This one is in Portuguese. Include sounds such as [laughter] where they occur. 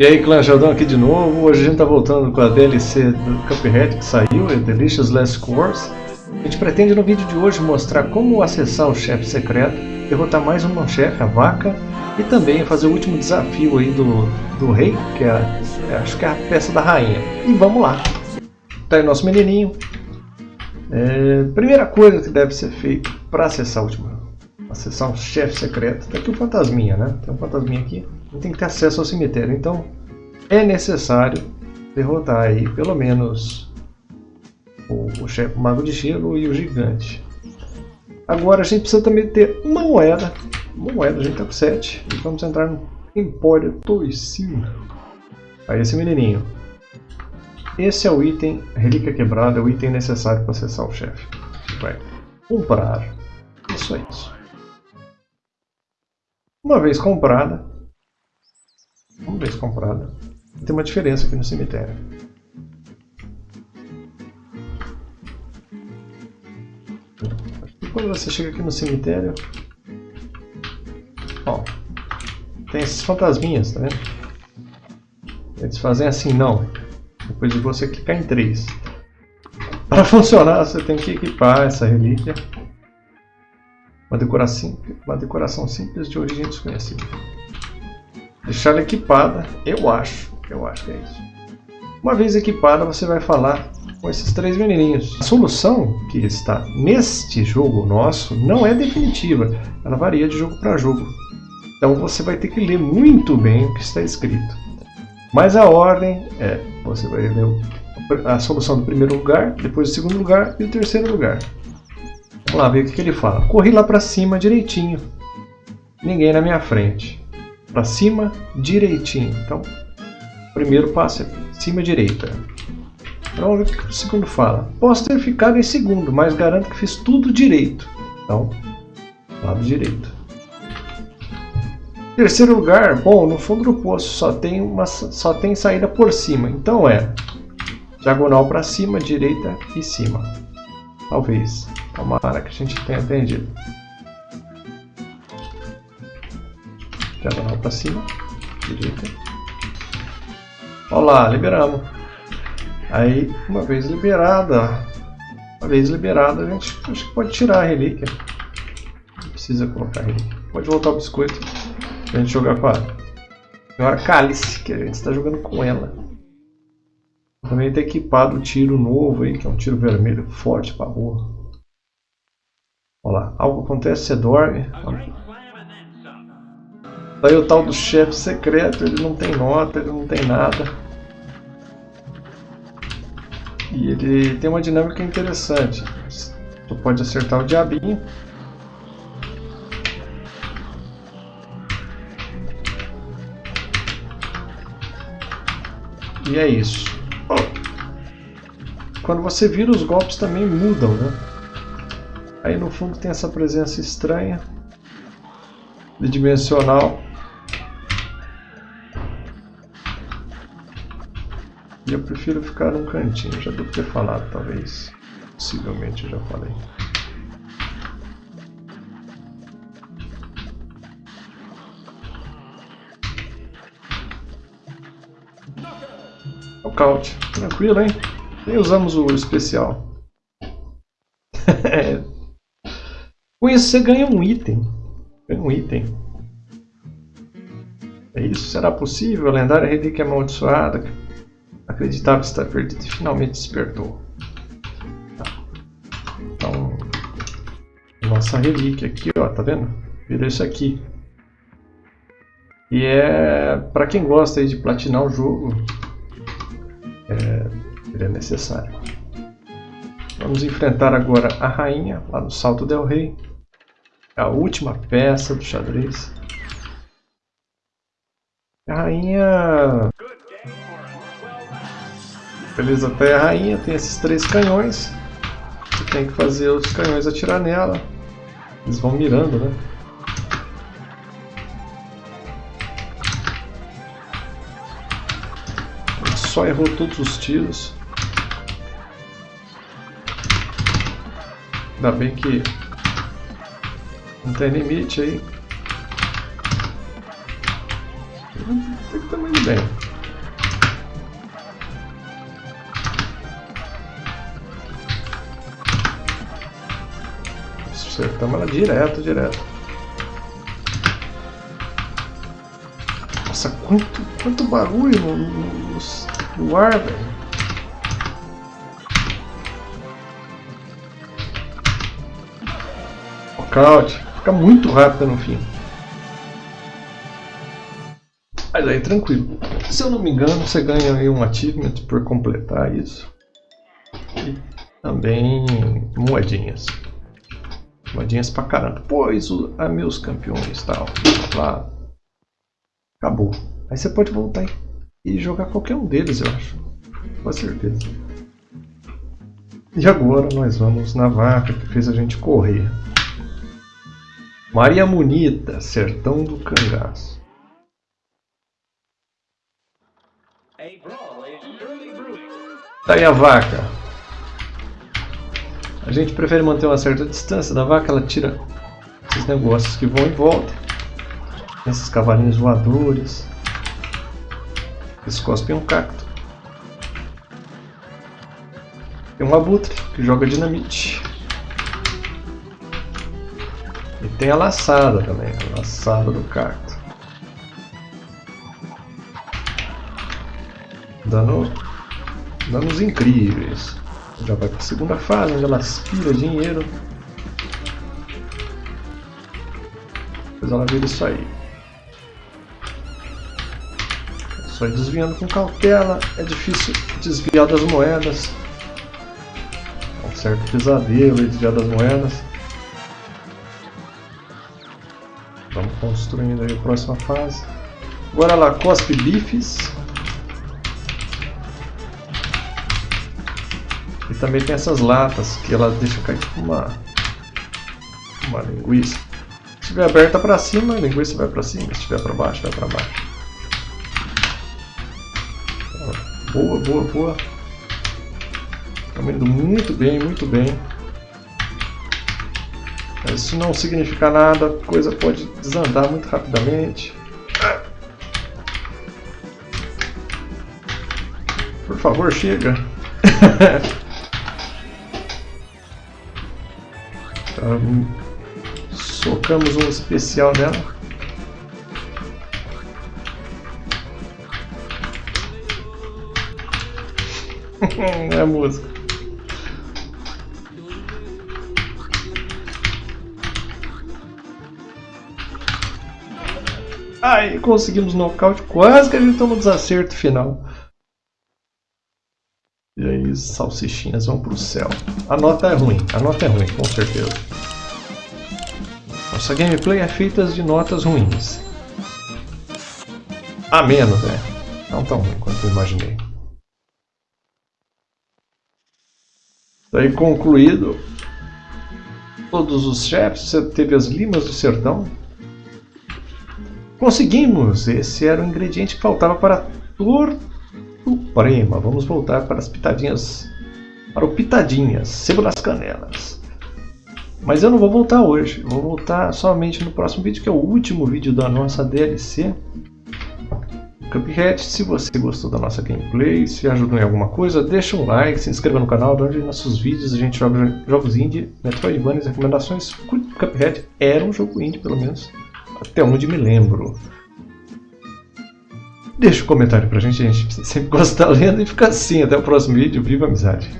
E aí clã, Jaldão aqui de novo, hoje a gente tá voltando com a DLC do Cuphead que saiu, é Delicious Last Course. A gente pretende no vídeo de hoje mostrar como acessar o chefe secreto, derrotar mais um chefe, a vaca, e também fazer o último desafio aí do, do rei, que é, é, acho que é a peça da rainha. E vamos lá! Tá aí nosso menininho. É, primeira coisa que deve ser feita para acessar o último, acessar um chefe secreto, tá aqui o fantasminha, né? Tem um fantasminha aqui tem que ter acesso ao cemitério. Então é necessário derrotar aí pelo menos o, o chefe o mago de gelo e o gigante. Agora a gente precisa também ter uma moeda. Uma moeda, a gente tá com 7. E vamos entrar no Empório Toicinho. Aí esse menininho. Esse é o item, relíquia quebrada, é o item necessário para acessar o chefe. Vai comprar. É isso. Uma vez comprada, uma vez comprada, tem uma diferença aqui no cemitério. Quando você chega aqui no cemitério, ó, tem esses fantasminhas, tá vendo? Eles fazem assim, não. Depois de você clicar em 3. Para [laughs] funcionar, você tem que equipar essa relíquia. Uma decoração, uma decoração simples de origem desconhecida. Deixar ela equipada, eu acho. Eu acho que é isso. Uma vez equipada, você vai falar com esses três menininhos. A solução que está neste jogo nosso não é definitiva. Ela varia de jogo para jogo. Então você vai ter que ler muito bem o que está escrito. Mas a ordem é, você vai ler a solução do primeiro lugar, depois do segundo lugar e do terceiro lugar. Vamos lá ver o que ele fala. Corri lá para cima direitinho. Ninguém na minha frente para cima direitinho. Então, primeiro passo é cima direita. Então, vamos ver o que o segundo fala. Posso ter ficado em segundo, mas garanto que fiz tudo direito. Então, lado direito. Terceiro lugar, bom, no fundo do poço só tem, uma, só tem saída por cima. Então é diagonal para cima, direita e cima. Talvez. Tomara que a gente tenha entendido. Diagonal para cima. Direita. Olá, liberamos. Aí, uma vez liberada, uma vez liberada, a gente pode tirar a relíquia. Não precisa colocar a relíquia. Pode voltar o biscoito pra gente jogar com a senhora Cálice, que a gente está jogando com ela. Também está equipado o tiro novo aí, que é um tiro vermelho forte para rua. Olha lá, algo acontece, você dorme. Daí o tal do chefe secreto, ele não tem nota, ele não tem nada. E ele tem uma dinâmica interessante. Tu pode acertar o diabinho. E é isso. Quando você vira, os golpes também mudam, né? Aí no fundo tem essa presença estranha, bidimensional. E eu prefiro ficar num cantinho, já devo ter falado, talvez. Possivelmente eu já falei. Nocaute. Tranquilo, hein? Nem usamos o especial. [laughs] Com isso você ganha um item. Ganha um item. É isso? Será possível? Lendária relíquia amaldiçoada Acreditava estar perdido e finalmente despertou. Tá. Então, nossa relíquia aqui, ó, tá vendo? Vira isso aqui. E é para quem gosta de platinar o jogo, é, ele é necessário. Vamos enfrentar agora a rainha lá no Salto del Rei. A última peça do xadrez. A rainha Beleza, até a rainha tem esses três canhões. Você tem que fazer os canhões atirar nela. Eles vão mirando, né? Só errou todos os tiros. Ainda bem que não tem limite aí. Tem que estar muito bem. Acertamos ela direto, direto. Nossa, quanto, quanto barulho no, no, no ar, velho. Knockout. Fica muito rápido no fim. Mas aí, tranquilo. Se eu não me engano, você ganha aí um achievement por completar isso. E também moedinhas. Moedinhas pra caramba. Pois o, a meus campeões tal. Lá. Acabou. Aí você pode voltar e jogar qualquer um deles, eu acho. Com certeza. E agora nós vamos na vaca que fez a gente correr. Maria Munita, Sertão do Cangaço. Tá aí a vaca. A gente prefere manter uma certa distância da vaca, ela tira esses negócios que vão em volta. Esses cavalinhos voadores. Eles cospem um cacto. Tem um abutre que joga dinamite. E tem a laçada também, a laçada do cacto. Dano, danos incríveis. Já vai para a segunda fase, onde ela aspira dinheiro. Depois ela vira isso aí. É só ir desviando com cautela, é difícil desviar das moedas. É um certo pesadelo desviar das moedas. Vamos construindo aí a próxima fase. Agora ela cospe bifes. Também tem essas latas que ela deixa cair tipo uma, uma linguiça. Se estiver aberta para cima, a linguiça vai para cima. Se estiver para baixo, vai para baixo. Boa, boa, boa. Está indo muito bem, muito bem. Mas isso não significa nada, a coisa pode desandar muito rapidamente. Por favor, chega. [laughs] socamos um especial nela. [laughs] é música. Ai, conseguimos nocaute, quase que a gente toma o desacerto final. E aí, salsichinhas vão pro céu. A nota é ruim, a nota é ruim, com certeza. Nossa gameplay é feita de notas ruins. A menos, né? Não tão ruim quanto eu imaginei. Daí concluído todos os chefes, você teve as limas do sertão, Conseguimos! Esse era o ingrediente que faltava para a torta suprema. Vamos voltar para as pitadinhas. Para o pitadinhas, sebo das canelas. Mas eu não vou voltar hoje. Vou voltar somente no próximo vídeo, que é o último vídeo da nossa DLC. Cuphead, se você gostou da nossa gameplay, se ajudou em alguma coisa, deixa um like, se inscreva no canal, onde nossos vídeos a gente joga jogos indie, Metroidvania, recomendações. Cuphead era um jogo indie, pelo menos. Até onde me lembro. Deixa um comentário pra gente, a gente sempre gosta da lenda e fica assim. Até o próximo vídeo. Viva a amizade!